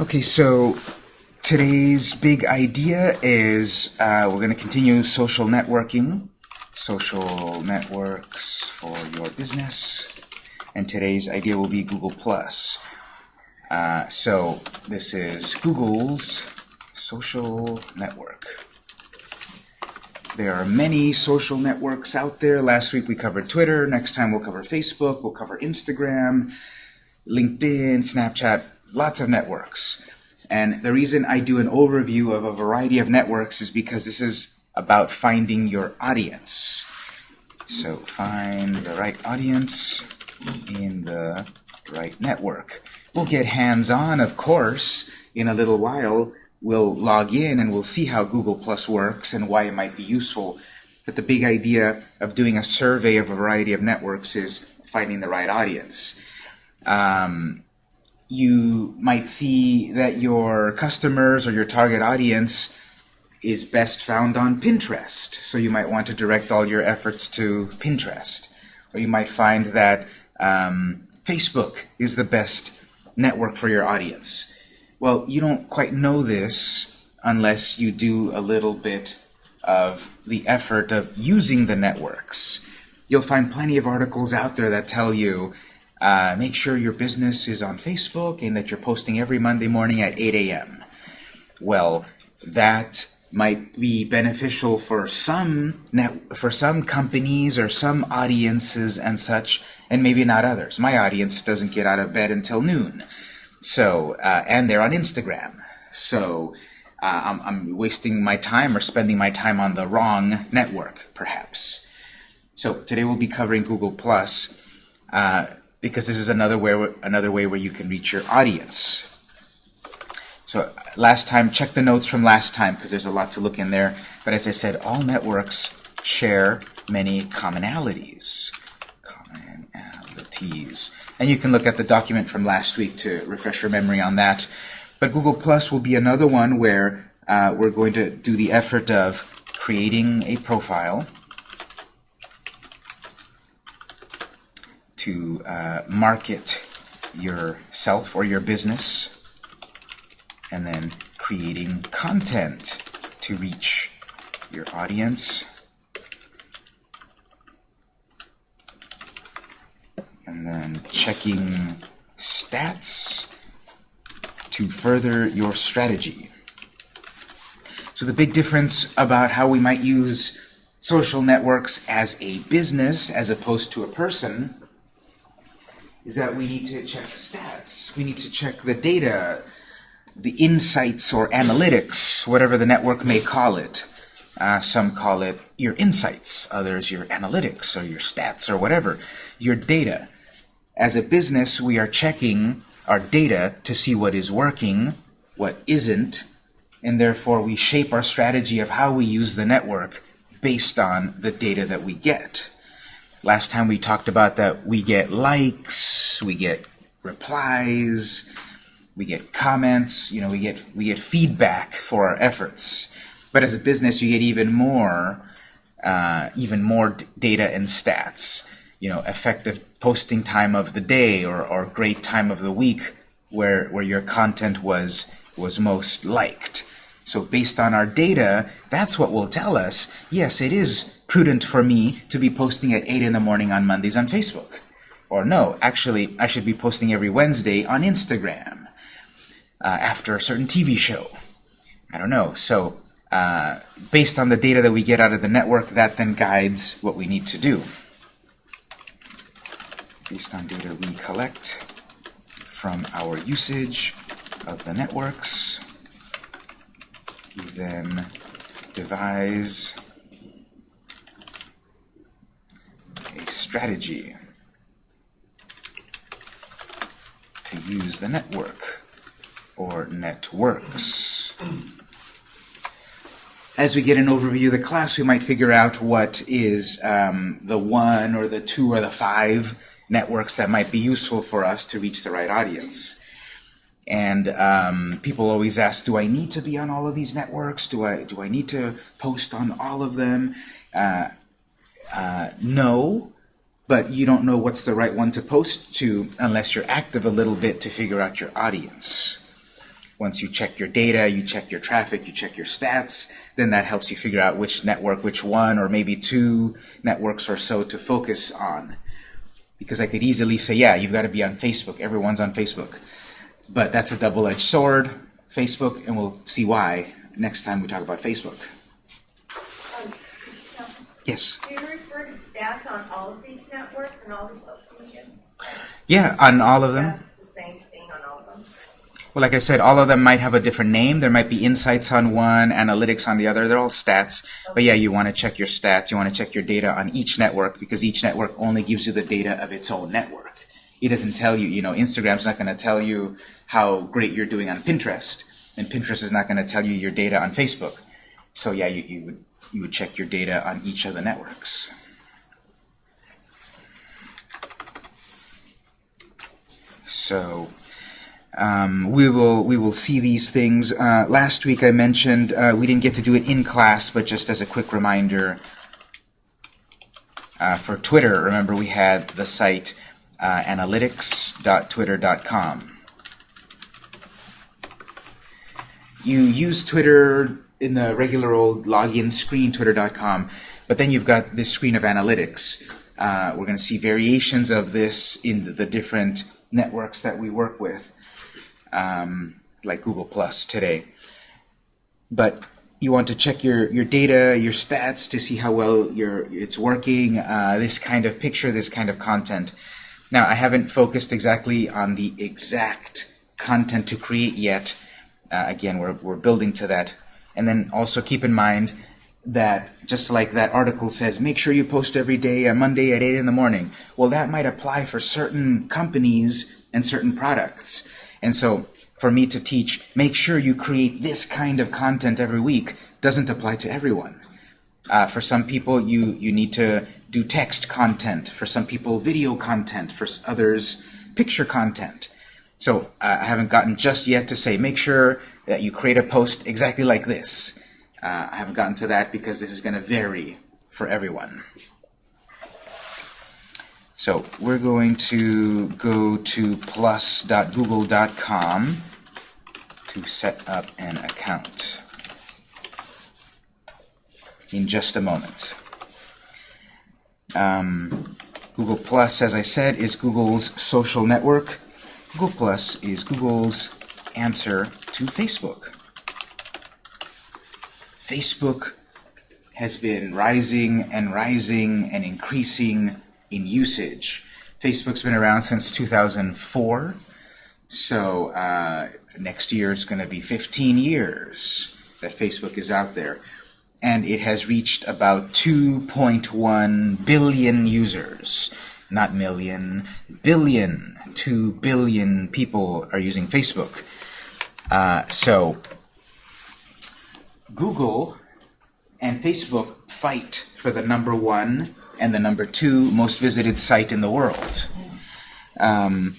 Okay, so today's big idea is uh, we're going to continue social networking, social networks for your business, and today's idea will be Google+. Plus. Uh, so this is Google's social network. There are many social networks out there. Last week we covered Twitter. Next time we'll cover Facebook. We'll cover Instagram, LinkedIn, Snapchat, lots of networks. And the reason I do an overview of a variety of networks is because this is about finding your audience. So find the right audience in the right network. We'll get hands-on, of course, in a little while. We'll log in and we'll see how Google Plus works and why it might be useful. But the big idea of doing a survey of a variety of networks is finding the right audience. Um, you might see that your customers or your target audience is best found on Pinterest. So you might want to direct all your efforts to Pinterest. Or you might find that um, Facebook is the best network for your audience. Well, you don't quite know this unless you do a little bit of the effort of using the networks. You'll find plenty of articles out there that tell you uh, make sure your business is on Facebook and that you're posting every Monday morning at 8 a.m. Well, that might be beneficial for some net, for some companies or some audiences and such, and maybe not others. My audience doesn't get out of bed until noon, so uh, and they're on Instagram. So uh, I'm, I'm wasting my time or spending my time on the wrong network, perhaps. So today we'll be covering Google Plus. Uh, because this is another way, another way where you can reach your audience. So last time, check the notes from last time because there's a lot to look in there. But as I said, all networks share many commonalities. Commonalities. And you can look at the document from last week to refresh your memory on that. But Google Plus will be another one where uh, we're going to do the effort of creating a profile to uh, market yourself or your business, and then creating content to reach your audience, and then checking stats to further your strategy. So the big difference about how we might use social networks as a business as opposed to a person is that we need to check stats. We need to check the data, the insights or analytics, whatever the network may call it. Uh, some call it your insights, others your analytics or your stats or whatever, your data. As a business, we are checking our data to see what is working, what isn't, and therefore we shape our strategy of how we use the network based on the data that we get. Last time we talked about that we get likes, we get replies, we get comments, you know, we get we get feedback for our efforts. But as a business, you get even more, uh, even more data and stats. You know, effective posting time of the day or, or great time of the week where where your content was was most liked. So based on our data, that's what will tell us, yes, it is prudent for me to be posting at 8 in the morning on Mondays on Facebook. Or no, actually, I should be posting every Wednesday on Instagram uh, after a certain TV show. I don't know. So uh, based on the data that we get out of the network, that then guides what we need to do. Based on data we collect from our usage of the networks, we then devise a strategy to use the network or networks. As we get an overview of the class, we might figure out what is um, the one or the two or the five networks that might be useful for us to reach the right audience. And um, people always ask, do I need to be on all of these networks? Do I, do I need to post on all of them? Uh, uh, no, but you don't know what's the right one to post to unless you're active a little bit to figure out your audience. Once you check your data, you check your traffic, you check your stats, then that helps you figure out which network, which one, or maybe two networks or so to focus on. Because I could easily say, yeah, you've got to be on Facebook. Everyone's on Facebook. But that's a double-edged sword, Facebook, and we'll see why next time we talk about Facebook. Yes? Do you refer to stats on all of these networks and all these social media? Yeah, on all of them. That's the same thing on all of them? Well, like I said, all of them might have a different name. There might be insights on one, analytics on the other. They're all stats. But yeah, you want to check your stats. You want to check your data on each network because each network only gives you the data of its own network. It doesn't tell you, you know, Instagram's not going to tell you how great you're doing on Pinterest. And Pinterest is not going to tell you your data on Facebook. So yeah, you, you would you would check your data on each of the networks. So um, we will we will see these things. Uh, last week I mentioned uh, we didn't get to do it in class, but just as a quick reminder, uh, for Twitter, remember we had the site uh, analytics.twitter.com. You use Twitter in the regular old login screen, twitter.com, but then you've got this screen of analytics. Uh, we're going to see variations of this in the, different networks that we work with um, like Google Plus today. But you want to check your, your data, your stats to see how well your it's working, uh, this kind of picture, this kind of content. Now, I haven't focused exactly on the exact content to create yet. Uh, again, we're, we're building to that. And then also keep in mind that just like that article says, make sure you post every day on Monday at 8 in the morning. Well, that might apply for certain companies and certain products. And so for me to teach, make sure you create this kind of content every week doesn't apply to everyone. Uh, for some people, you, you need to do text content. For some people, video content. For others, picture content. So uh, I haven't gotten just yet to say, make sure that you create a post exactly like this. Uh, I haven't gotten to that because this is going to vary for everyone. So we're going to go to plus.google.com to set up an account in just a moment. Um, Google Plus, as I said, is Google's social network. Google Plus is Google's answer to Facebook. Facebook has been rising and rising and increasing in usage. Facebook's been around since 2004, so uh, next year is going to be 15 years that Facebook is out there. And it has reached about 2.1 billion users. Not million, billion. 2 billion people are using Facebook. Uh, so Google and Facebook fight for the number one and the number two most visited site in the world. Um,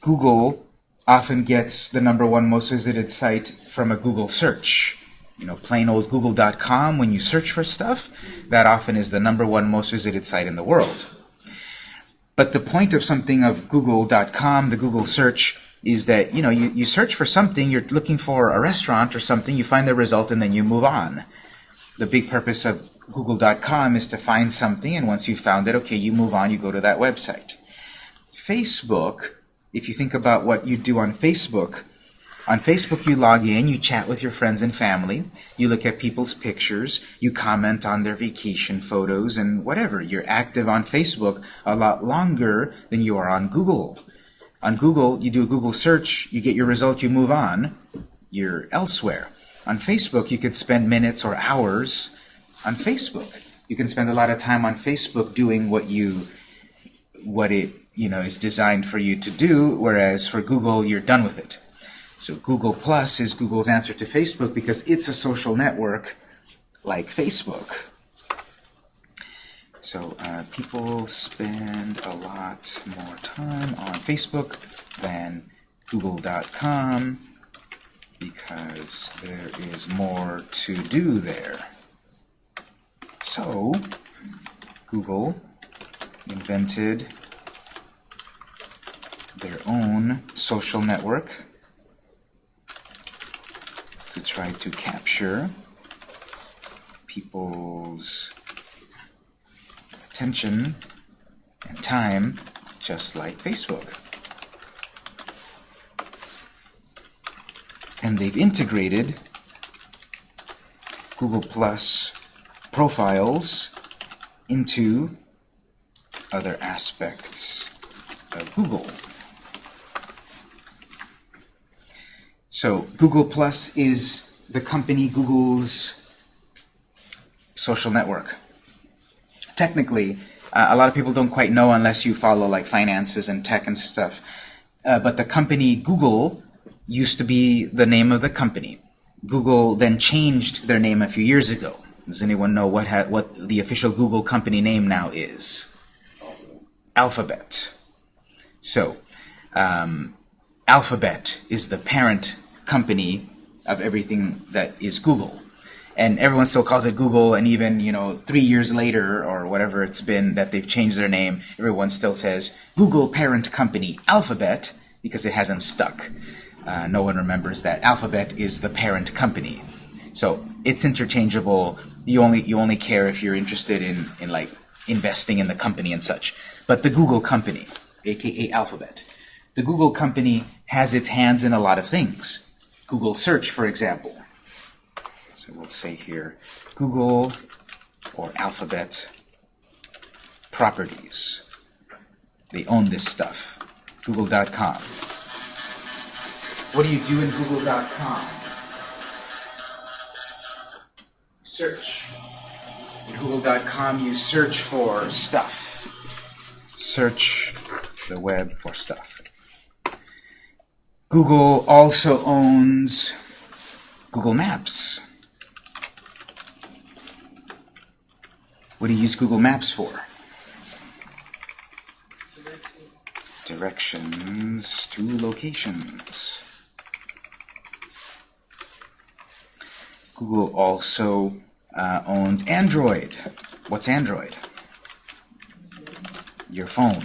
Google often gets the number one most visited site from a Google search. You know, plain old google.com, when you search for stuff, that often is the number one most visited site in the world. But the point of something of google.com, the Google search, is that, you know, you, you search for something, you're looking for a restaurant or something, you find the result, and then you move on. The big purpose of google.com is to find something, and once you found it, okay, you move on, you go to that website. Facebook, if you think about what you do on Facebook, on Facebook you log in, you chat with your friends and family, you look at people's pictures, you comment on their vacation photos and whatever. You're active on Facebook a lot longer than you are on Google. On Google, you do a Google search, you get your result, you move on, you're elsewhere. On Facebook, you could spend minutes or hours on Facebook. You can spend a lot of time on Facebook doing what you what it you know is designed for you to do, whereas for Google, you're done with it. So Google Plus is Google's answer to Facebook because it's a social network like Facebook. So uh, people spend a lot more time on Facebook than Google.com because there is more to do there. So Google invented their own social network try to capture people's attention and time just like Facebook. And they've integrated Google Plus profiles into other aspects of Google. So Google Plus is the company Google's social network. Technically, uh, a lot of people don't quite know unless you follow like finances and tech and stuff. Uh, but the company Google used to be the name of the company. Google then changed their name a few years ago. Does anyone know what what the official Google company name now is? Alphabet. So, um, Alphabet is the parent company of everything that is Google. And everyone still calls it Google, and even, you know, three years later, or whatever it's been that they've changed their name, everyone still says Google parent company Alphabet, because it hasn't stuck. Uh, no one remembers that Alphabet is the parent company. So it's interchangeable. You only you only care if you're interested in, in like investing in the company and such. But the Google company, aka Alphabet, the Google company has its hands in a lot of things. Google search, for example. So we'll say here Google or Alphabet properties. They own this stuff. Google.com. What do you do in Google.com? Search. In Google.com you search for stuff. Search the web for stuff. Google also owns Google Maps. What do you use Google Maps for? Directions to locations. Google also uh, owns Android. What's Android? Your phone.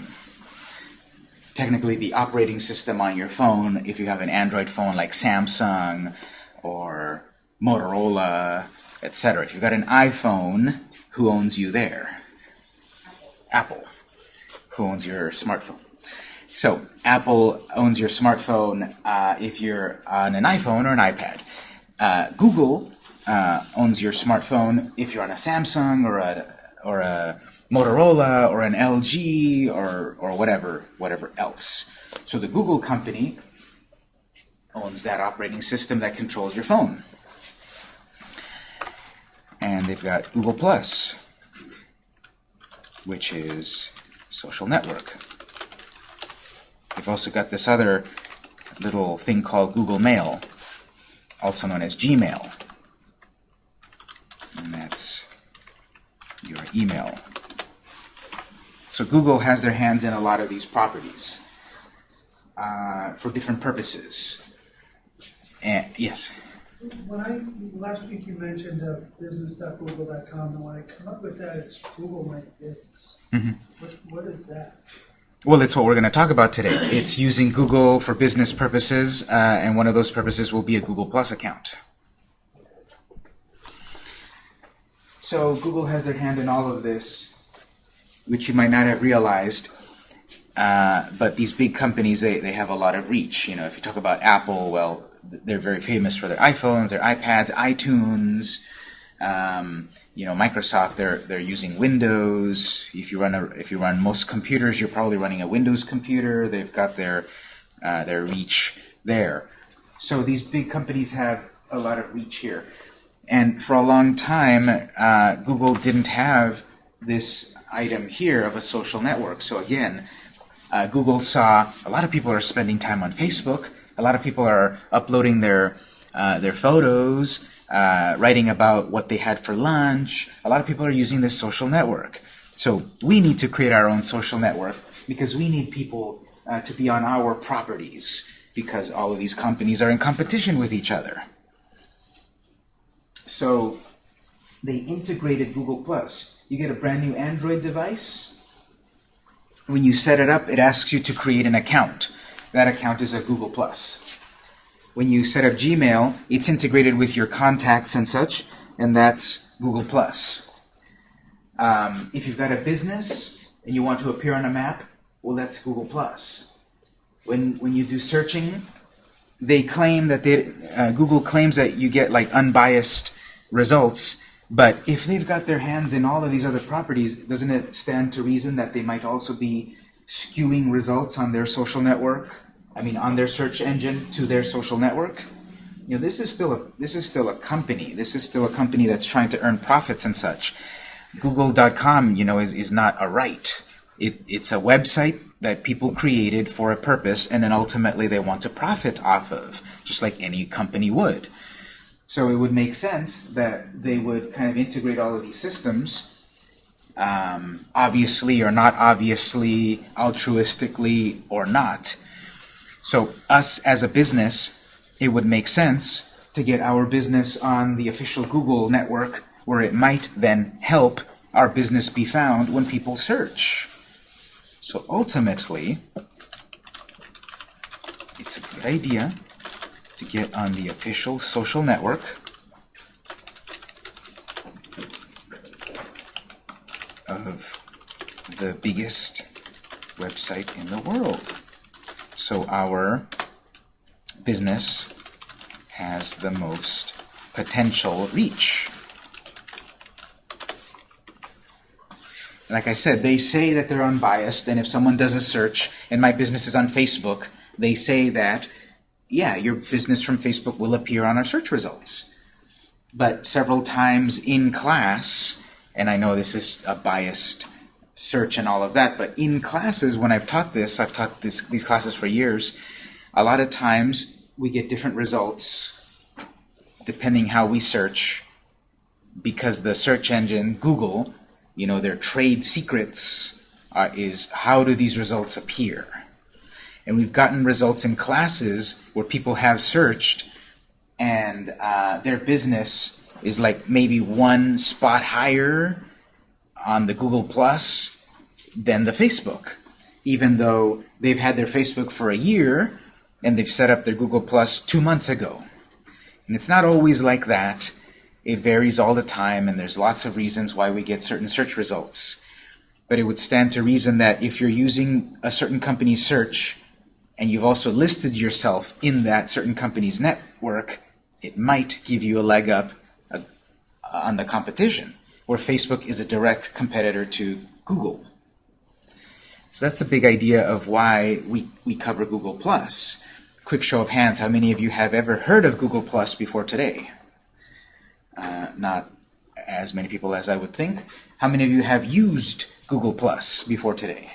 Technically, the operating system on your phone, if you have an Android phone like Samsung or Motorola, etc. If you've got an iPhone, who owns you there? Apple. Who owns your smartphone? So, Apple owns your smartphone uh, if you're on an iPhone or an iPad. Uh, Google uh, owns your smartphone if you're on a Samsung or a or a Motorola or an LG or or whatever whatever else. So the Google company owns that operating system that controls your phone. And they've got Google Plus, which is social network. They've also got this other little thing called Google Mail, also known as Gmail. And that's your email. So Google has their hands in a lot of these properties uh, for different purposes. And yes? When I, last week you mentioned uh, business.google.com, and when I come up with that, it's Google My Business. Mhm. What, what is that? Well, it's what we're going to talk about today. It's using Google for business purposes, uh, and one of those purposes will be a Google Plus account. So Google has their hand in all of this, which you might not have realized. Uh, but these big companies, they, they have a lot of reach. You know, if you talk about Apple, well, they're very famous for their iPhones, their iPads, iTunes. Um, you know, Microsoft, they're they're using Windows. If you run a, if you run most computers, you're probably running a Windows computer. They've got their uh, their reach there. So these big companies have a lot of reach here. And for a long time, uh, Google didn't have this item here of a social network. So again, uh, Google saw a lot of people are spending time on Facebook. A lot of people are uploading their uh, their photos, uh, writing about what they had for lunch. A lot of people are using this social network. So we need to create our own social network because we need people uh, to be on our properties because all of these companies are in competition with each other. So they integrated Google Plus. You get a brand new Android device. When you set it up, it asks you to create an account. That account is a Google Plus. when you set up Gmail, it's integrated with your contacts and such, and that's Google+. Um, if you've got a business and you want to appear on a map, well, that's Google+. When, when you do searching, they claim that they, uh, Google claims that you get like unbiased results, but if they've got their hands in all of these other properties, doesn't it stand to reason that they might also be skewing results on their social network? I mean, on their search engine to their social network? You know, this is still a this is still a company. This is still a company that's trying to earn profits and such. Google.com, you know, is, is not a right. It, it's a website that people created for a purpose, and then ultimately they want to profit off of, just like any company would. So it would make sense that they would kind of integrate all of these systems, um, obviously or not obviously, altruistically or not. So us as a business, it would make sense to get our business on the official Google network where it might then help our business be found when people search. So ultimately, it's a good idea to get on the official social network of the biggest website in the world. So our business has the most potential reach. Like I said, they say that they're unbiased, and if someone does a search, and my business is on Facebook, they say that, yeah, your business from Facebook will appear on our search results. But several times in class, and I know this is a biased search and all of that, but in classes, when I've taught this, I've taught this, these classes for years, a lot of times we get different results depending how we search because the search engine, Google, you know, their trade secrets uh, is how do these results appear? And we've gotten results in classes where people have searched and uh, their business is like maybe one spot higher on the Google Plus than the Facebook, even though they've had their Facebook for a year and they've set up their Google Plus two months ago. And it's not always like that. It varies all the time, and there's lots of reasons why we get certain search results. But it would stand to reason that if you're using a certain company's search, and you've also listed yourself in that certain company's network, it might give you a leg up uh, on the competition, where Facebook is a direct competitor to Google. So that's the big idea of why we, we cover Google+. Plus. Quick show of hands, how many of you have ever heard of Google Plus before today? Uh, not as many people as I would think. How many of you have used Google Plus before today?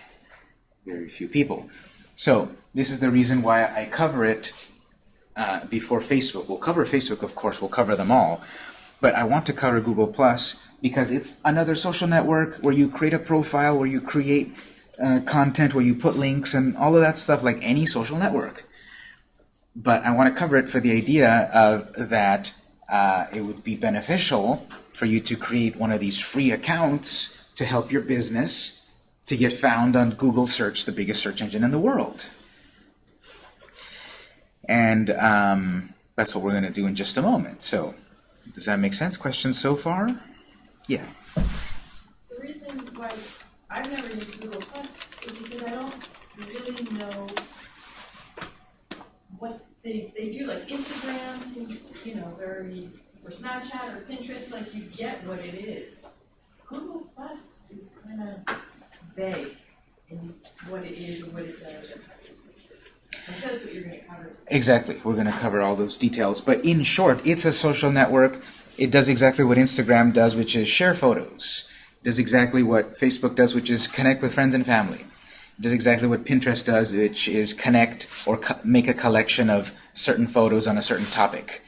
Very few people. So this is the reason why I cover it uh, before Facebook. We'll cover Facebook, of course, we'll cover them all. But I want to cover Google Plus because it's another social network where you create a profile, where you create uh, content, where you put links, and all of that stuff like any social network. But I want to cover it for the idea of that uh, it would be beneficial for you to create one of these free accounts to help your business to get found on Google search, the biggest search engine in the world. And um, that's what we're going to do in just a moment. So, does that make sense? Questions so far? Yeah. The reason why I've never used Google Plus is because I don't really know what they, they do. Like Instagram seems, you know, very, or Snapchat or Pinterest, like you get what it is. Google Plus is kind of vague in what it is and what it does. Exactly. We're going to cover all those details. But in short, it's a social network. It does exactly what Instagram does, which is share photos. It does exactly what Facebook does, which is connect with friends and family. It does exactly what Pinterest does, which is connect or co make a collection of certain photos on a certain topic.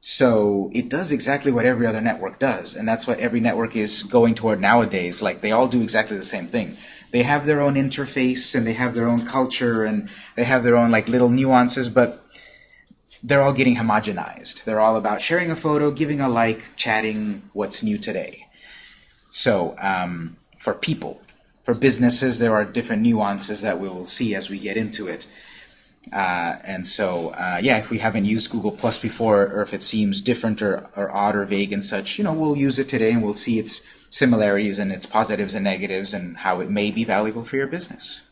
So it does exactly what every other network does, and that's what every network is going toward nowadays. Like, they all do exactly the same thing. They have their own interface, and they have their own culture, and they have their own like little nuances, but they're all getting homogenized. They're all about sharing a photo, giving a like, chatting what's new today. So um, for people, for businesses, there are different nuances that we will see as we get into it. Uh, and so, uh, yeah, if we haven't used Google Plus before, or if it seems different or, or odd or vague and such, you know, we'll use it today and we'll see its similarities and its positives and negatives and how it may be valuable for your business.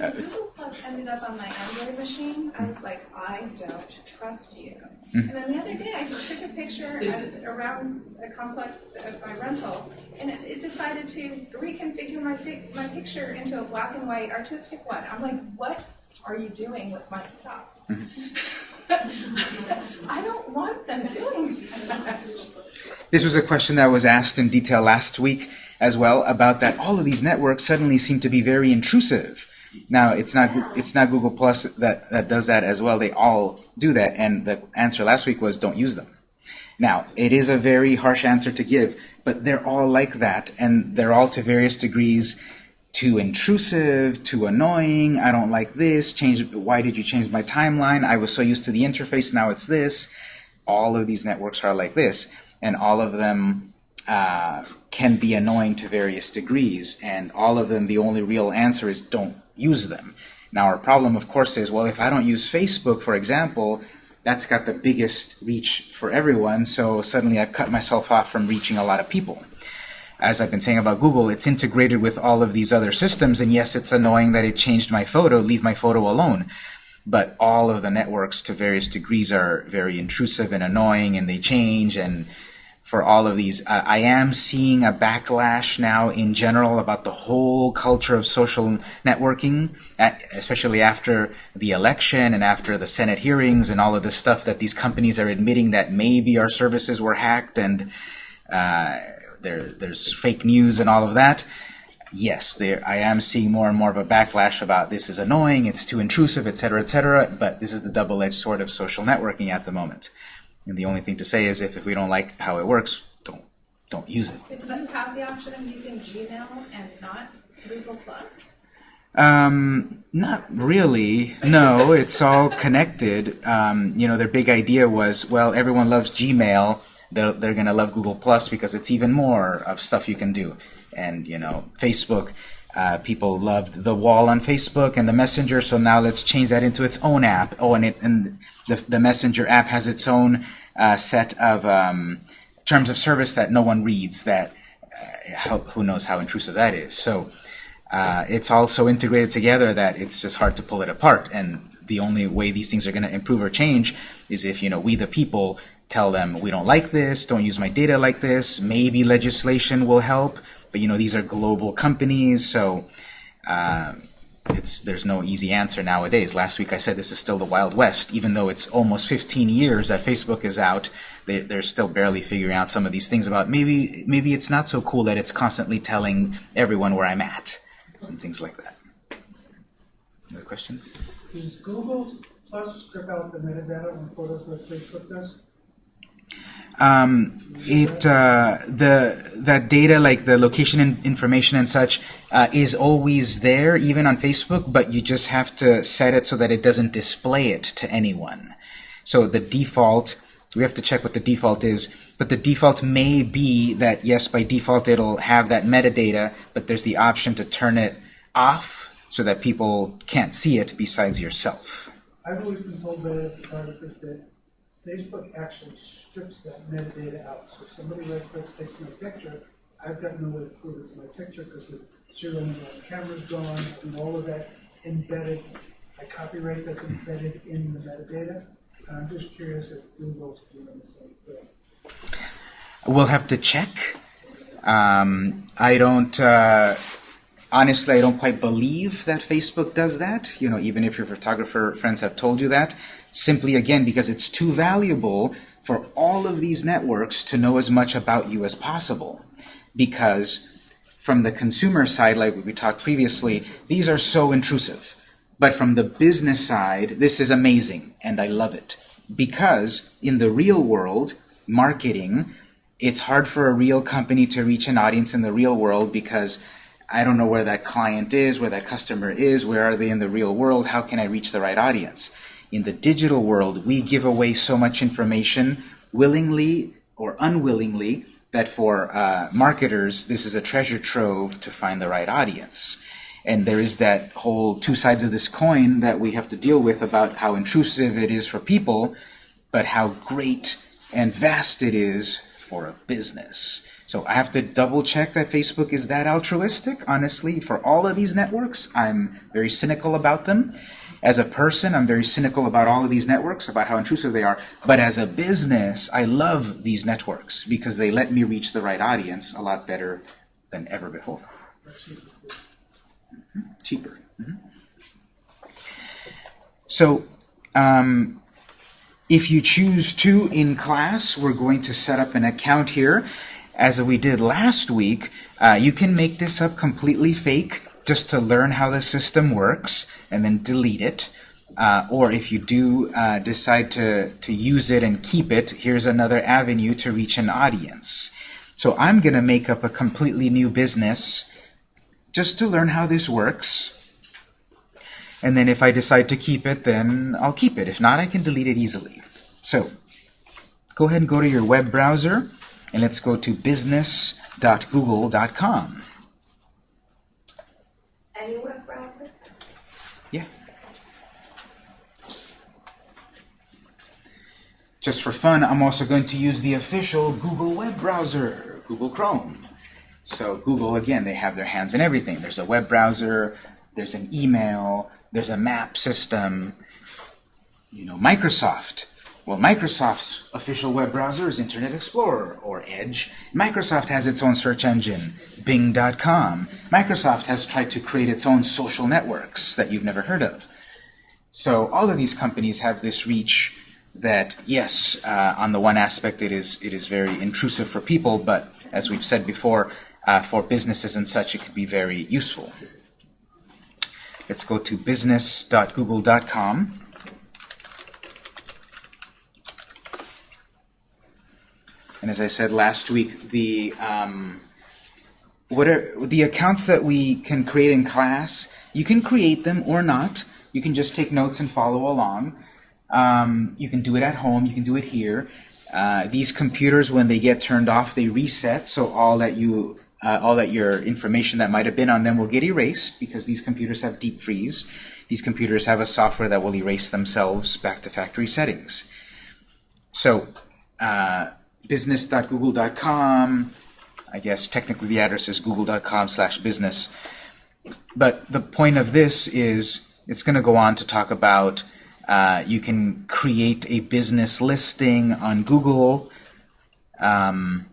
Uh, Google Plus ended up on my Android machine, I was like, I don't trust you. Mm. And then the other day, I just took a picture of, around a complex of my rental, and it, it decided to reconfigure my fi- my picture into a black and white artistic one. I'm like, what are you doing with my stuff? I don't want them doing that. This was a question that was asked in detail last week as well about that all of these networks suddenly seem to be very intrusive. Now it's not it's not Google Plus that, that does that as well. They all do that, and the answer last week was don't use them. Now it is a very harsh answer to give, but they're all like that, and they're all to various degrees too intrusive, too annoying. I don't like this. Change. Why did you change my timeline? I was so used to the interface. Now it's this. All of these networks are like this, and all of them uh, can be annoying to various degrees. And all of them, the only real answer is don't use them. Now our problem, of course, is well, if I don't use Facebook, for example, that's got the biggest reach for everyone. So suddenly I've cut myself off from reaching a lot of people as I've been saying about Google, it's integrated with all of these other systems, and yes, it's annoying that it changed my photo, leave my photo alone. But all of the networks to various degrees are very intrusive and annoying, and they change, and for all of these, uh, I am seeing a backlash now in general about the whole culture of social networking, especially after the election and after the Senate hearings and all of this stuff that these companies are admitting that maybe our services were hacked and uh, there, there's fake news and all of that. Yes, there, I am seeing more and more of a backlash about this is annoying, it's too intrusive, etc., etc., but this is the double-edged sword of social networking at the moment. And the only thing to say is if, if we don't like how it works, don't, don't use it. But do you have the option of using Gmail and not Google Plus? Um, not really. No, it's all connected. Um, you know, their big idea was, well, everyone loves Gmail. They're, they're going to love Google Plus because it's even more of stuff you can do. And, you know, Facebook, uh, people loved the wall on Facebook and the Messenger, so now let's change that into its own app. Oh, and, it, and the, the Messenger app has its own uh, set of um, terms of service that no one reads, that uh, how, who knows how intrusive that is. So uh, it's all so integrated together that it's just hard to pull it apart. And the only way these things are going to improve or change is if you know we the people tell them we don't like this, don't use my data like this. Maybe legislation will help, but you know these are global companies, so uh, it's there's no easy answer nowadays. Last week I said this is still the Wild West, even though it's almost 15 years that Facebook is out. They, they're still barely figuring out some of these things about maybe maybe it's not so cool that it's constantly telling everyone where I'm at and things like that. Another question? Does Google Plus strip out the metadata on photos like Facebook does? Um, it uh, the that data like the location information and such uh, is always there even on Facebook but you just have to set it so that it doesn't display it to anyone. So the default we have to check what the default is but the default may be that yes by default it'll have that metadata but there's the option to turn it off so that people can't see it besides yourself. I've always been told photographers that Facebook actually strips that metadata out. So if somebody right clicks, takes my picture, I've got no way to prove it's my picture because the serial number on the camera's gone and all of that embedded, a copyright that's embedded in the metadata. I'm just curious if Google's doing the same thing. We'll have to check. Um, I don't, uh, honestly, I don't quite believe that Facebook does that. You know, even if your photographer friends have told you that, simply again because it's too valuable for all of these networks to know as much about you as possible. Because from the consumer side, like we talked previously, these are so intrusive. But from the business side, this is amazing, and I love it. Because in the real world, marketing, it's hard for a real company to reach an audience in the real world because I don't know where that client is, where that customer is, where are they in the real world, how can I reach the right audience? In the digital world, we give away so much information willingly or unwillingly that for uh, marketers, this is a treasure trove to find the right audience. And there is that whole two sides of this coin that we have to deal with about how intrusive it is for people, but how great and vast it is for a business. So I have to double check that Facebook is that altruistic. Honestly, for all of these networks, I'm very cynical about them. As a person, I'm very cynical about all of these networks, about how intrusive they are. But as a business, I love these networks because they let me reach the right audience a lot better than ever before. Mhm. Cheaper. Mhm. So, um, if you choose to in class, we're going to set up an account here. As we did last week, uh, you can make this up completely fake just to learn how the system works and then delete it. Uh, or if you do uh, decide to, to use it and keep it, here's another avenue to reach an audience. So I'm going to make up a completely new business just to learn how this works. And then if I decide to keep it, then I'll keep it. If not, I can delete it easily. So go ahead and go to your web browser, and let's go to business.google.com. Any web browser? Yeah. Just for fun, I'm also going to use the official Google web browser, Google Chrome. So Google, again, they have their hands in everything. There's a web browser, there's an email, there's a map system. You know, Microsoft. Well, Microsoft's official web browser is Internet Explorer, or Edge. Microsoft has its own search engine, Bing.com. Microsoft has tried to create its own social networks that you've never heard of. So all of these companies have this reach that, yes, uh, on the one aspect it is, it is very intrusive for people, but as we've said before, uh, for businesses and such, it could be very useful. Let's go to business.google.com. And as I said last week, the um, what are the accounts that we can create in class? You can create them or not. You can just take notes and follow along. Um, you can do it at home. You can do it here. Uh, these computers, when they get turned off, they reset. So all that you, uh, all that your information that might have been on them will get erased because these computers have deep freeze. These computers have a software that will erase themselves back to factory settings. So. Uh, business.google.com. I guess technically the address is google.com slash business. But the point of this is it's going to go on to talk about uh, you can create a business listing on Google um,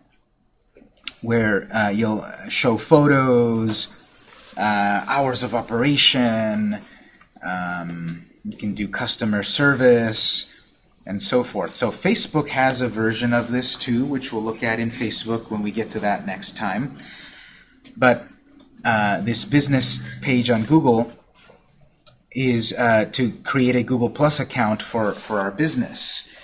where uh, you'll show photos, uh, hours of operation, um, you can do customer service, and so forth. So Facebook has a version of this too, which we'll look at in Facebook when we get to that next time. But uh, this business page on Google is uh, to create a Google Plus account for, for our business.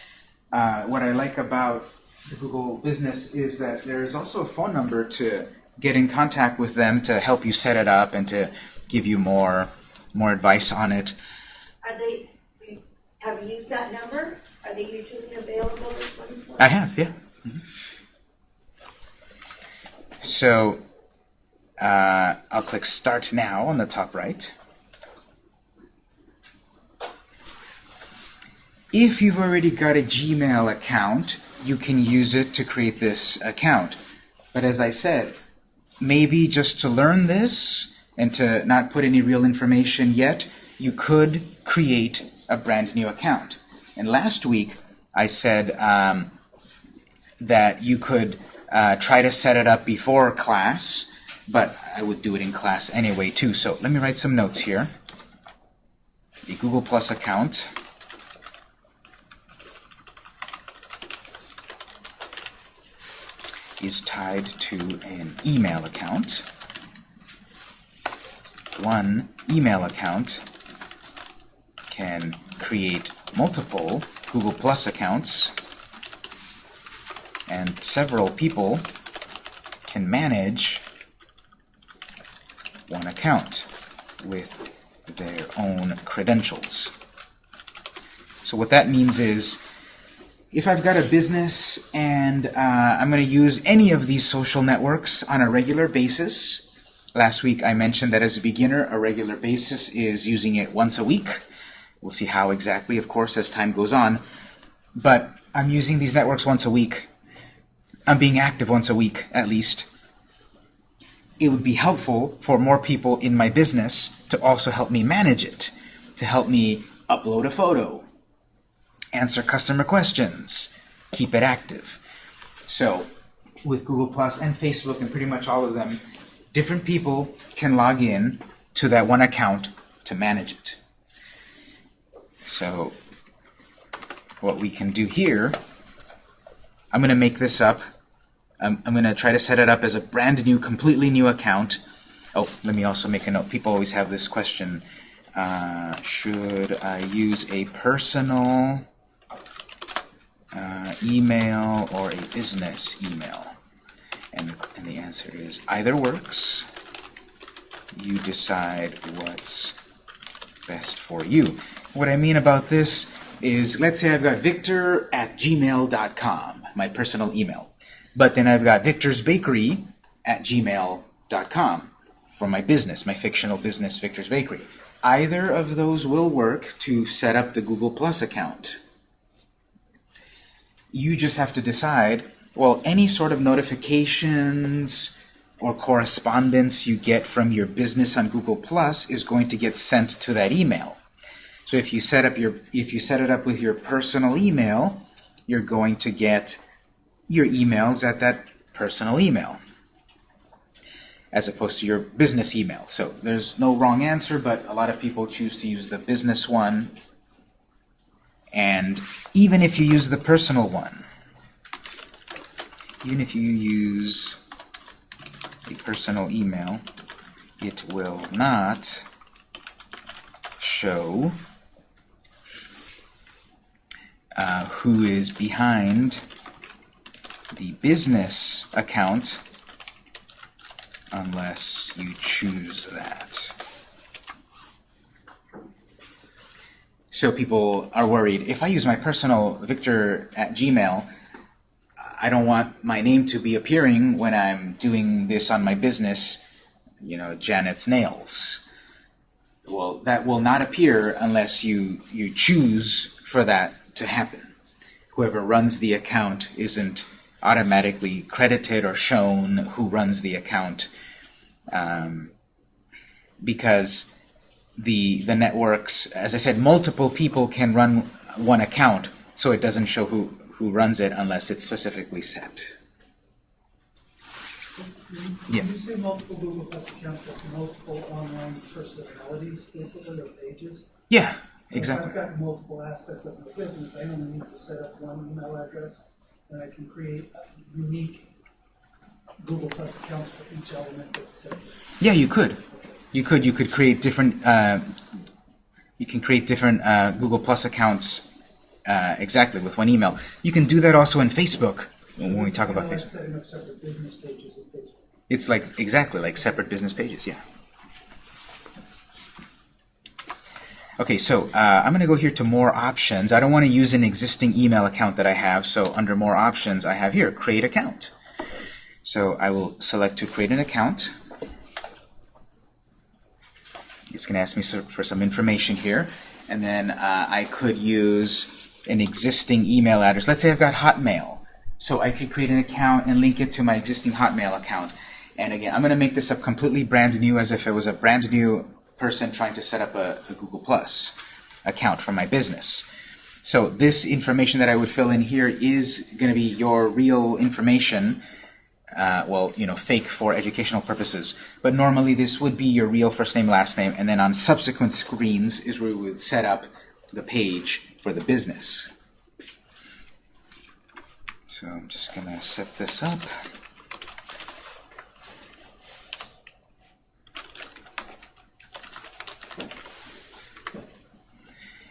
Uh, what I like about the Google Business is that there is also a phone number to get in contact with them to help you set it up and to give you more more advice on it. Are they, have you used that number? Are they usually available? I have, yeah. Mhm. So uh, I'll click Start Now on the top right. If you've already got a Gmail account, you can use it to create this account. But as I said, maybe just to learn this and to not put any real information yet, you could create a brand new account. And last week, I said um, that you could uh, try to set it up before class, but I would do it in class anyway too. So let me write some notes here. The Google Plus account. Is tied to an email account. One email account can create multiple Google Plus accounts, and several people can manage one account with their own credentials. So what that means is, if I've got a business and uh, I'm going to use any of these social networks on a regular basis, Last week I mentioned that as a beginner, a regular basis is using it once a week. We'll see how exactly, of course, as time goes on. But I'm using these networks once a week. I'm being active once a week, at least. It would be helpful for more people in my business to also help me manage it, to help me upload a photo, answer customer questions, keep it active. So, with Google Plus and Facebook and pretty much all of them, different people can log in to that one account to manage it. So, what we can do here, I'm going to make this up. I'm, I'm going to try to set it up as a brand new, completely new account. Oh, let me also make a note. People always have this question. Uh, should I use a personal uh, email or a business email? And the, and the answer is either works. You decide what's best for you. What I mean about this is, let's say I've got victor at gmail.com, my personal email. But then I've got Victor's Bakery at gmail.com for my business, my fictional business, Victor's Bakery. Either of those will work to set up the Google Plus account. You just have to decide, well, any sort of notifications or correspondence you get from your business on Google Plus is going to get sent to that email. So if you set up your if you set it up with your personal email, you're going to get your emails at that personal email as opposed to your business email. So there's no wrong answer, but a lot of people choose to use the business one. And even if you use the personal one, even if you use a personal email, it will not show uh, who is behind the business account unless you choose that. So people are worried, if I use my personal Victor at Gmail, I don't want my name to be appearing when I'm doing this on my business, you know, Janet's Nails. Well, that will not appear unless you, you choose for that to happen. Whoever runs the account isn't automatically credited or shown who runs the account um, because the the networks, as I said, multiple people can run one account, so it doesn't show who, who runs it unless it's specifically set. Mm-hmm. Yeah. When you say multiple Google Plus accounts, that's multiple online personalities, basically, or pages? Yeah, exactly. If I've got multiple aspects of my business, I only need to set up one email address, and I can create unique Google Plus accounts for each element that's separate. Yeah, you could. You could. You could create different. Uh, you can create different uh, Google Plus accounts uh, exactly with one email. You can do that also in Facebook when we talk about like Facebook. Facebook. It's like exactly like separate business pages. Yeah. Okay, so uh, I'm going to go here to More Options. I don't want to use an existing email account that I have, so under More Options, I have here Create Account. So I will select to create an account. It's going to ask me for some information here, and then uh, I could use an existing email address. Let's say I've got Hotmail, so I could create an account and link it to my existing Hotmail account. And again, I'm going to make this up completely brand new, as if it was a brand new person trying to set up a, a Google Plus account for my business. So this information that I would fill in here is going to be your real information uh, well, you know, fake for educational purposes. But normally this would be your real first name, last name, and then on subsequent screens is where we would set up the page for the business. So I'm just going to set this up.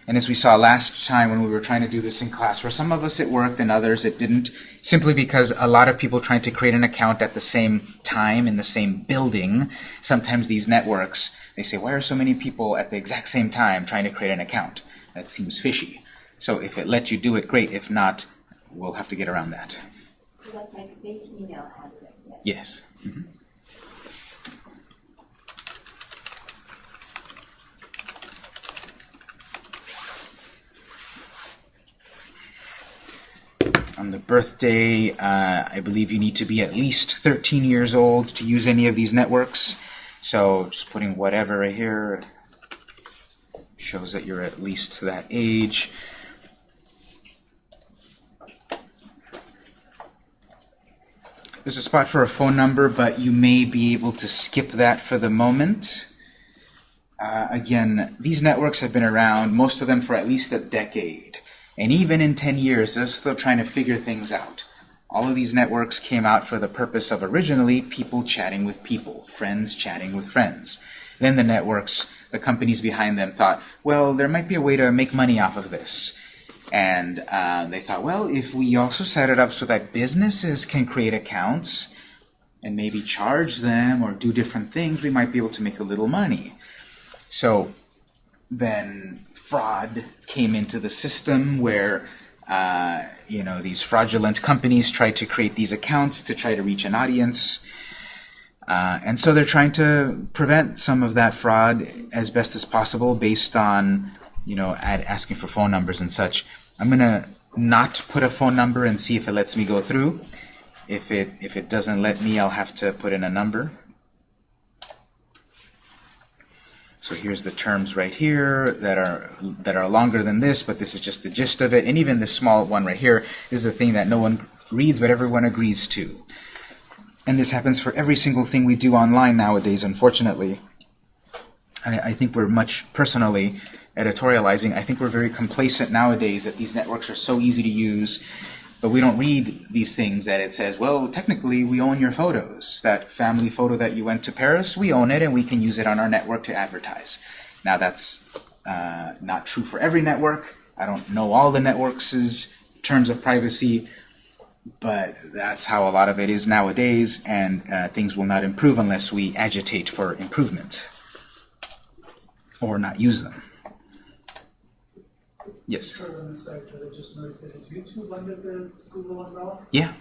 And as we saw last time when we were trying to do this in class, for some of us it worked and others it didn't, simply because a lot of people trying to create an account at the same time in the same building, sometimes these networks, they say, why are so many people at the exact same time trying to create an account? That seems fishy. So if it lets you do it, great. If not, we'll have to get around that. So that's like fake email address, yes. Yes. Mhm. On the birthday, uh, I believe you need to be at least 13 years old to use any of these networks. So just putting whatever right here shows that you're at least that age. There's a spot for a phone number, but you may be able to skip that for the moment. Uh, again, these networks have been around, most of them for at least a decade. And even in 10 years, they're still trying to figure things out. All of these networks came out for the purpose of originally people chatting with people, friends chatting with friends. Then the networks, the companies behind them thought, well, there might be a way to make money off of this. And uh, they thought, well, if we also set it up so that businesses can create accounts and maybe charge them or do different things, we might be able to make a little money. So then fraud came into the system where uh, you know these fraudulent companies tried to create these accounts to try to reach an audience. Uh, and so they're trying to prevent some of that fraud as best as possible based on, you know, asking for phone numbers and such. I'm going to not put a phone number and see if it lets me go through. If it, if it doesn't let me, I'll have to put in a number. So here's the terms right here that are that are longer than this, but this is just the gist of it. And even this small one right here is the thing that no one reads, but everyone agrees to. And this happens for every single thing we do online nowadays, unfortunately. I, I think we're much, personally, editorializing, I think we're very complacent nowadays that these networks are so easy to use, but we don't read these things that it says, well, technically we own your photos. That family photo that you went to Paris, we own it and we can use it on our network to advertise. Now that's uh, not true for every network. I don't know all the networks' terms of privacy, but that's how a lot of it is nowadays, and uh, things will not improve unless we agitate for improvement or not use them. Yes. Sort of on the site, because I just noticed that is YouTube under the Google umbrella? Yeah.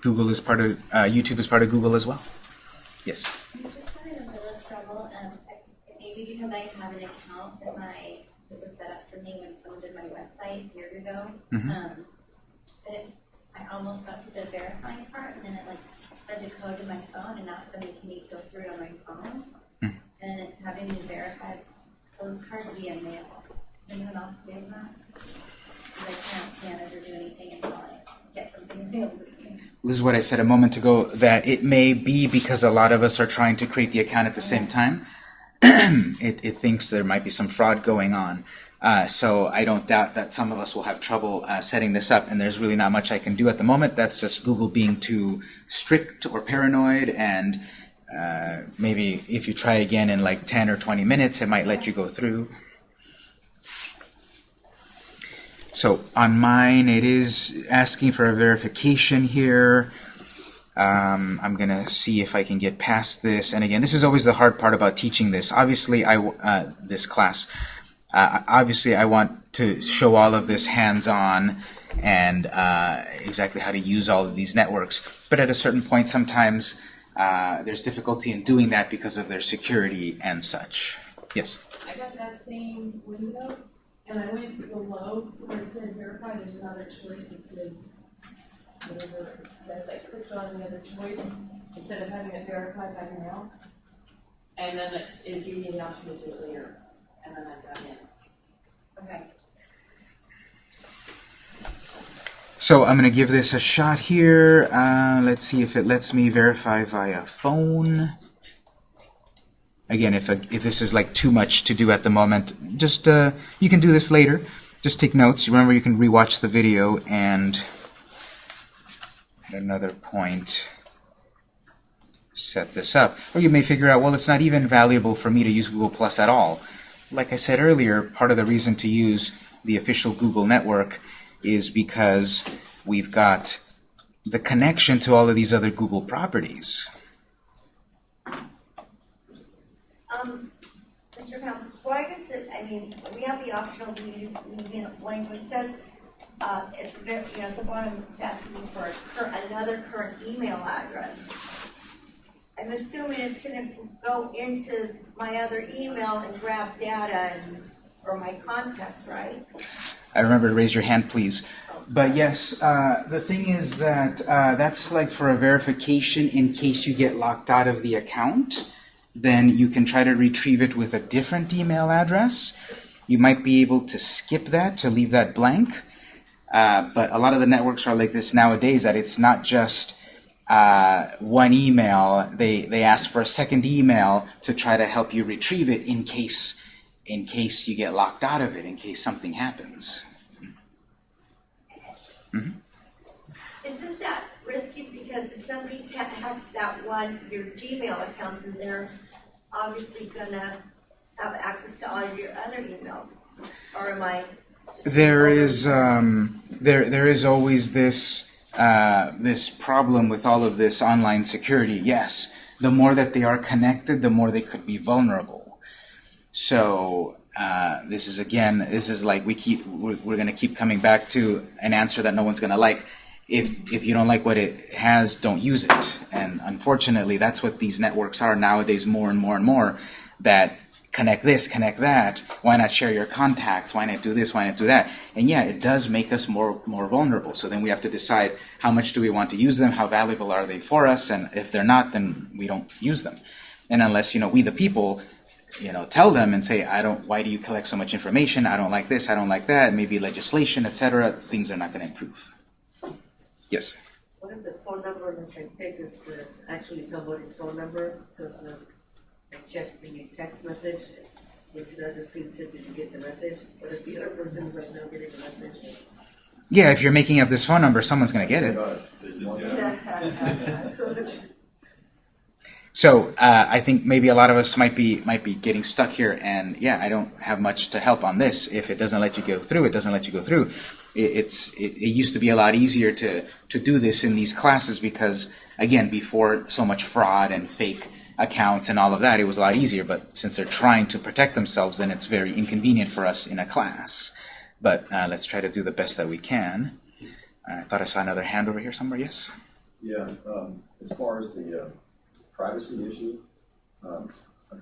Google is part of uh, YouTube is part of Google as well. Yes. I'm just having a little trouble, um, maybe because I have an account that my, that was set up for me when someone did my website years ago. Mhm. Um, but it, I almost got to the verifying part, and then it like sent a code to my phone, and now it's gonna make me go through it on my phone. Hmm. And it's having me verify those cards via mail. Anyone else doing that? Because I can't manage or do anything until I get something me. This is what I said a moment ago, that it may be because a lot of us are trying to create the account at the same time. it, it thinks there might be some fraud going on. Uh, so I don't doubt that some of us will have trouble uh, setting this up, and there's really not much I can do at the moment. That's just Google being too strict or paranoid, and uh, maybe if you try again in like 10 or 20 minutes, it might let you go through. So on mine, it is asking for a verification here. Um, I'm gonna see if I can get past this. And again, this is always the hard part about teaching this. Obviously, I uh, this class. Uh, obviously, I want to show all of this hands-on and uh, exactly how to use all of these networks. But at a certain point, sometimes uh, there's difficulty in doing that because of their security and such. Yes. I got that same window, and I went below where it said verify, there's another choice that says, whatever it says, I clicked on the other choice, instead of having it verified by mail. And then it, it gave me the option to do it later, and then I got in. Okay. So I'm going to give this a shot here. Uh, let's see if it lets me verify via phone. Again, if, if this is like too much to do at the moment, just uh, you can do this later. Just take notes. Remember, you can rewatch the video and at another point set this up. Or you may figure out, well, it's not even valuable for me to use Google Plus at all. Like I said earlier, part of the reason to use the official Google network is because we've got the connection to all of these other Google properties. Um, Pound, why does it, I mean, we have the optional medium language, it says, uh, at the you know, at the bottom, it's asking for cur, another current email address. I'm assuming it's gonna go into my other email and grab data and, or my contacts, right? I remember, to raise your hand, please. But yes, uh, the thing is that uh, that's like for a verification in case you get locked out of the account. Then you can try to retrieve it with a different email address. You might be able to skip that to leave that blank. Uh, but a lot of the networks are like this nowadays that it's not just uh, one email. They they ask for a second email to try to help you retrieve it in case in case you get locked out of it, in case something happens. Isn't that risky, because if somebody hacks that one, your Gmail account, then they're obviously gonna have access to all your other emails, or am I? There is um, there there is always this uh, this problem with all of this online security. Yes, the more that they are connected, the more they could be vulnerable. So uh, this is again, this is like we keep we're, we're going to keep coming back to an answer that no one's going to like. If if you don't like what it has, don't use it. And unfortunately, that's what these networks are nowadays, more and more and more. That connect this, connect that. Why not share your contacts? Why not do this? Why not do that? And yeah, it does make us more more vulnerable. So then we have to decide how much do we want to use them? How valuable are they for us? And if they're not, then we don't use them. And unless you know we the people, you know, tell them and say, I don't. Why do you collect so much information? I don't like this. I don't like that. Maybe legislation, etc. Things are not going to improve. Yes. What if the phone number that I pick is uh, actually somebody's phone number? Because uh, I checked the text message, into the other screen said, did you get the message? But if the other person is right now getting the message, Yeah, if you're making up this phone number, someone's going to get it. So uh, I think maybe a lot of us might be might be getting stuck here, and yeah, I don't have much to help on this. If it doesn't let you go through, it doesn't let you go through. It, it's it, it used to be a lot easier to to do this in these classes because again, before so much fraud and fake accounts and all of that, it was a lot easier. But since they're trying to protect themselves, then it's very inconvenient for us in a class. But uh, let's try to do the best that we can. I thought I saw another hand over here somewhere. Yes. Yeah, um, as far as the, uh, privacy issue, um, I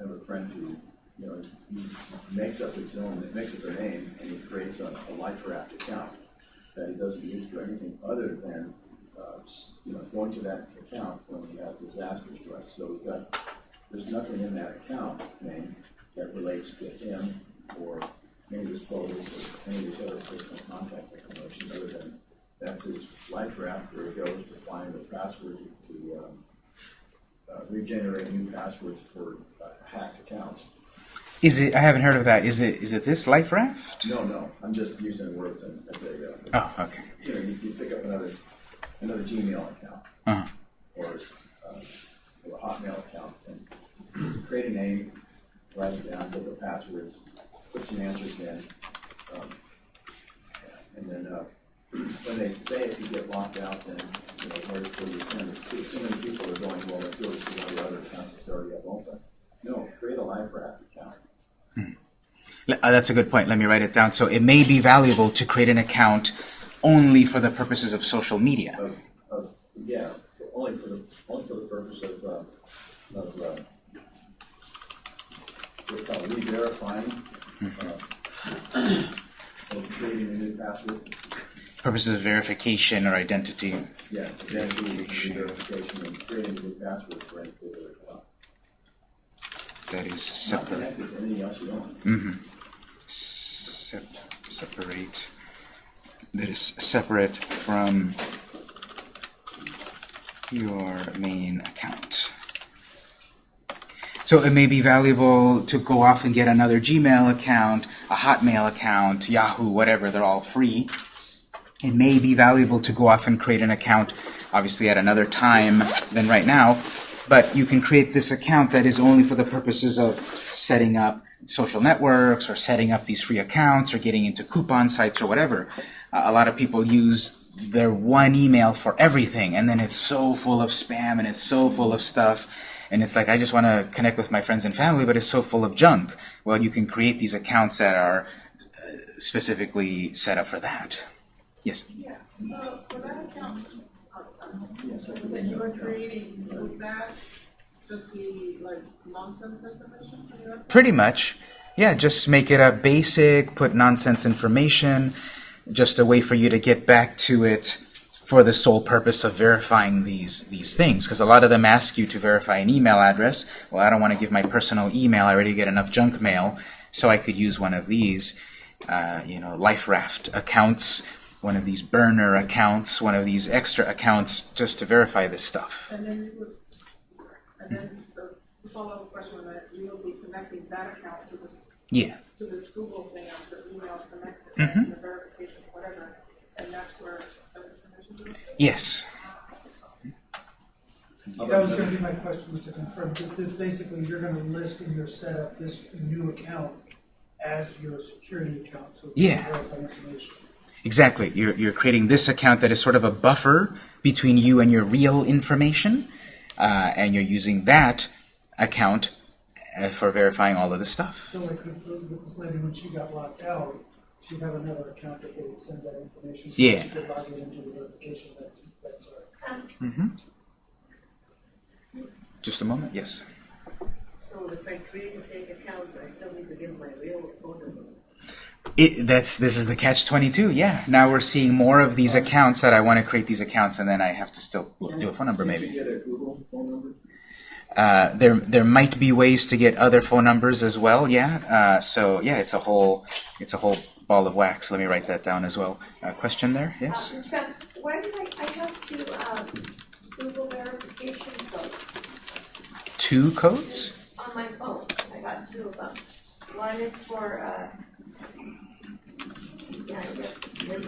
have a friend who, you know, he makes up his own, makes up their name, and he creates a, a Life Raft account that he doesn't use for anything other than, uh, you know, going to that account when he has disaster strikes. So he's got, there's nothing in that account name that relates to him or any of his photos or any of his other personal contact information other than that's his life raft where he goes to find the password to um, uh, regenerate new passwords for uh, hacked accounts. Is it? I haven't heard of that. Is it? Is it this life raft? No, no, I'm just using the words as as a, uh, Oh, okay. you know, you, you pick up another, another Gmail account Uh-huh. or, uh, or a Hotmail account and create a name, write it down, put the passwords, put some answers in. um, And then, uh, when they say if you get locked out, then, you know, where, do you send it to? So many people are going, well, it goes to one of the other accounts that's already up open. No, create a life raft account. Le- uh, that's a good point. Let me write it down. So it may be valuable to create an account only for the purposes of social media. yeah, for- only for the, only for the purpose of, uh, of, uh, re-verifying, uh, or creating a new password, Purposes of verification or identity. yeah, identity re-verification and creating a new password for any particular account. That is separate. you mm-hmm. own. Sep- separate. That is separate from your main account. So it may be valuable to go off and get another Gmail account, a Hotmail account, Yahoo, whatever, they're all free. It may be valuable to go off and create an account, obviously at another time than right now, but you can create this account that is only for the purposes of setting up social networks or setting up these free accounts or getting into coupon sites or whatever. Uh, a lot of people use their one email for everything, and then it's so full of spam and it's so full of stuff. And it's like, I just want to connect with my friends and family, but it's so full of junk. Well, you can create these accounts that are uh, specifically set up for that. Yes? Yeah, so for that account, that you are creating, would that just be like nonsense information for your? Pretty much. Yeah, just make it a basic, put nonsense information. just a way for you to get back to it for the sole purpose of verifying these these things. Because a lot of them ask you to verify an email address. Well, I don't want to give my personal email. I already get enough junk mail, so I could use one of these, uh, you know, LifeRaft accounts, one of these burner accounts, one of these extra accounts, just to verify this stuff. And then you would, and then the follow-up question on that, you will be connecting that account to this, Yeah. to this Google thing as the email connected, Mhm. and the verification, whatever, and that's where the information goes. Yes. That was gonna be my question, was to confirm, that that basically you're gonna list in your setup this new account as your security account, so Yeah. verify information. Exactly. You're, you're creating this account that is sort of a buffer between you and your real information, uh, and you're using that account uh, for verifying all of this stuff. So like with, with this lady, when she got locked out, she'd have another account that they would send that information. to. Yeah. She could log in into the verification, that's, that's all right. Um, Just a moment. Yes. So if I create a fake account, I still need to give my real phone number. It, that's this is the catch 22 yeah. Now we're seeing more of these accounts that i want to create these accounts and then i have to still do a phone number maybe. You get a Google phone number? uh, there there might be ways to get other phone numbers as well yeah. Uh, so yeah it's a whole it's a whole ball of wax. Let me write that down as well. Uh, question there? Uh, yes? Ms. Why did I, I have two, um, Google verification codes? Two codes on my phone, I got two of them. One is for, uh, yeah, I guess, Windows, Is the second one. use the second one.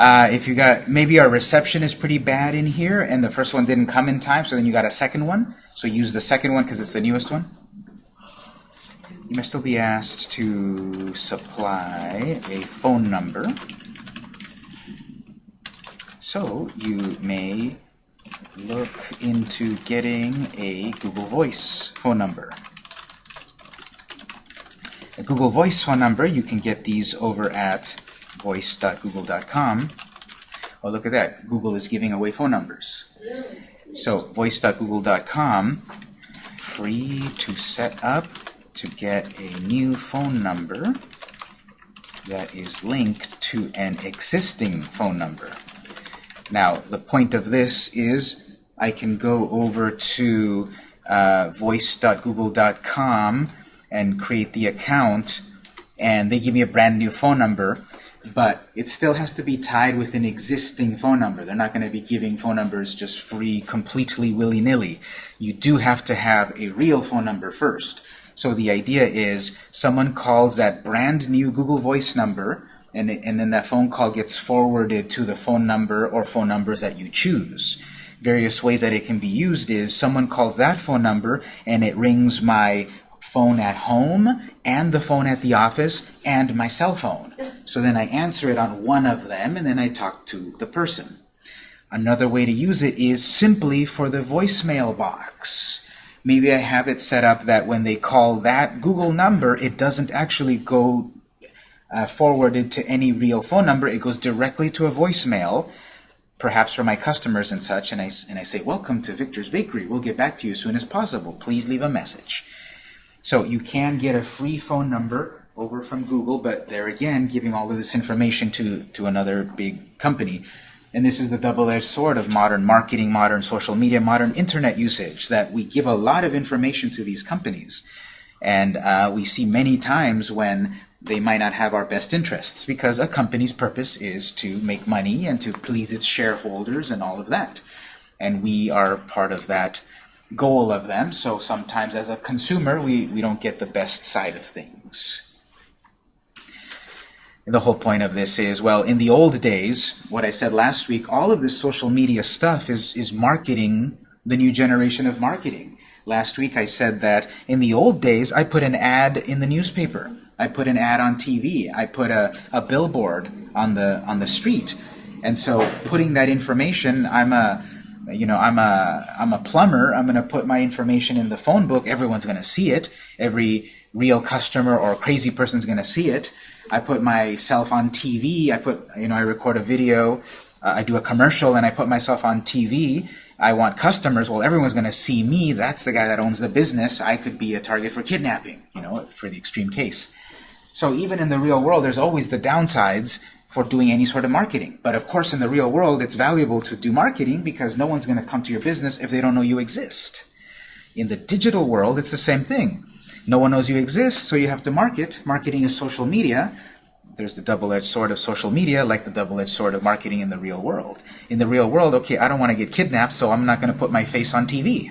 Uh, if you got maybe our reception is pretty bad in here, and the first one didn't come in time, so then you got a second one. So use the second one because it's the newest one. You may still be asked to supply a phone number. So you may look into getting a Google Voice phone number. A Google Voice phone number, you can get these over at voice.google.com. Oh, look at that. Google is giving away phone numbers. So, voice.google.com, free to set up to get a new phone number that is linked to an existing phone number. Now, the point of this is I can go over to uh, voice.google.com and create the account, and they give me a brand new phone number, but it still has to be tied with an existing phone number. They're not going to be giving phone numbers just free, completely willy-nilly. You do have to have a real phone number first. So the idea is someone calls that brand new Google Voice number, and, it, and then that phone call gets forwarded to the phone number or phone numbers that you choose. Various ways that it can be used is someone calls that phone number and it rings my phone at home and the phone at the office and my cell phone. So then I answer it on one of them and then I talk to the person. Another way to use it is simply for the voicemail box. Maybe I have it set up that when they call that Google number, it doesn't actually go uh, forwarded to any real phone number. It goes directly to a voicemail, perhaps for my customers and such, and I, and I say, welcome to Victor's Bakery. We'll get back to you as soon as possible. Please leave a message. So you can get a free phone number over from Google, but they're again giving all of this information to, to another big company. And this is the double-edged sword of modern marketing, modern social media, modern internet usage, that we give a lot of information to these companies. And uh, we see many times when they might not have our best interests because a company's purpose is to make money and to please its shareholders and all of that. And we are part of that goal of them, so sometimes as a consumer we, we don't get the best side of things. The whole point of this is, well, in the old days, what I said last week, all of this social media stuff is, is marketing the new generation of marketing. Last week I said that in the old days I put an ad in the newspaper. I put an ad on TV. I put a, a billboard on the on the street. And so putting that information, I'm a you know, I'm a I'm a plumber. I'm going to put my information in the phone book. Everyone's going to see it. Every real customer or crazy person's going to see it. I put myself on TV. I put you know I record a video. Uh, I do a commercial and I put myself on TV. I want customers. Well, everyone's going to see me. That's the guy that owns the business. I could be a target for kidnapping. You know, for the extreme case. So even in the real world, there's always the downsides for doing any sort of marketing. But of course, in the real world, it's valuable to do marketing because no one's going to come to your business if they don't know you exist. In the digital world, it's the same thing. No one knows you exist, so you have to market. Marketing is social media. There's the double-edged sword of social media, like the double-edged sword of marketing in the real world. In the real world, okay, I don't want to get kidnapped, so I'm not going to put my face on TV.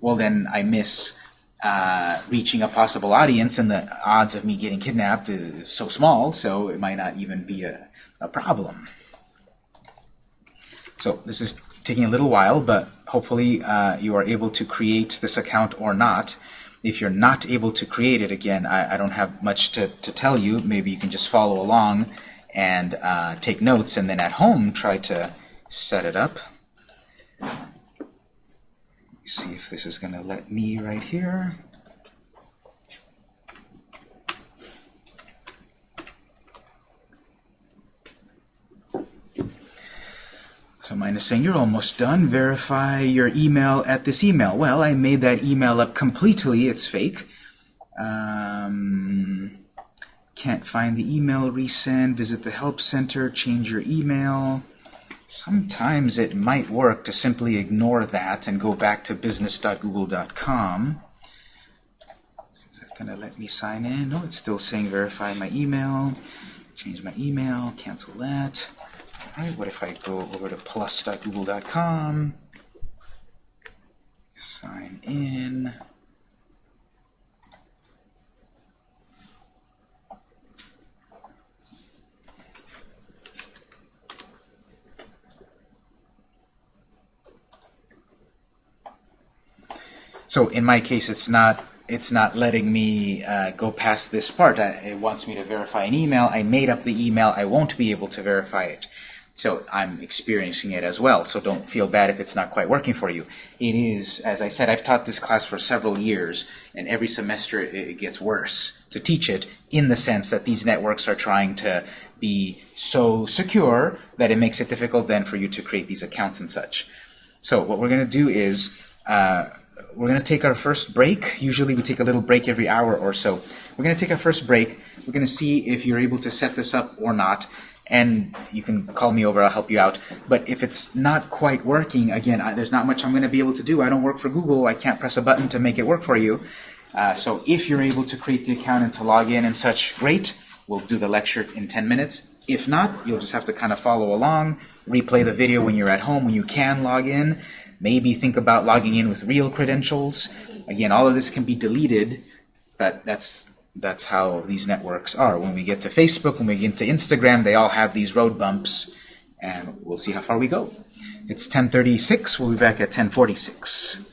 Well, then I miss uh, reaching a possible audience, and the odds of me getting kidnapped is so small, so it might not even be a, a problem. So this is taking a little while, but hopefully uh, you are able to create this account or not. If you're not able to create it, again, I, I don't have much to, to tell you. Maybe you can just follow along and uh, take notes, and then at home try to set it up. See if this is going to let me right here. So mine is saying, you're almost done. Verify your email at this email. Well, I made that email up completely. It's fake. Um, can't find the email resend. Visit the help center. Change your email. Sometimes it might work to simply ignore that and go back to business.google.com. Is that going to let me sign in? No, it's still saying verify my email. Change my email. Cancel that. All right, what if I go over to plus.google.com, sign in, So in my case, it's not it's not letting me uh, go past this part. I, it wants me to verify an email. I made up the email. I won't be able to verify it. So I'm experiencing it as well. So don't feel bad if it's not quite working for you. It is, as I said, I've taught this class for several years, and every semester it, gets worse to teach it in the sense that these networks are trying to be so secure that it makes it difficult then for you to create these accounts and such. So what we're going to do is uh, we're going to take our first break. Usually we take a little break every hour or so. We're going to take our first break. We're going to see if you're able to set this up or not. And you can call me over, I'll help you out. But if it's not quite working, again, I, there's not much I'm going to be able to do. I don't work for Google. I can't press a button to make it work for you. Uh, so if you're able to create the account and to log in and such, great. We'll do the lecture in 10 minutes. If not, you'll just have to kind of follow along, replay the video when you're at home, when you can log in. Maybe think about logging in with real credentials. Again, all of this can be deleted, but that's that's how these networks are. When we get to Facebook, when we get to Instagram, they all have these road bumps, and we'll see how far we go. It's 1036. We'll be back at 1046.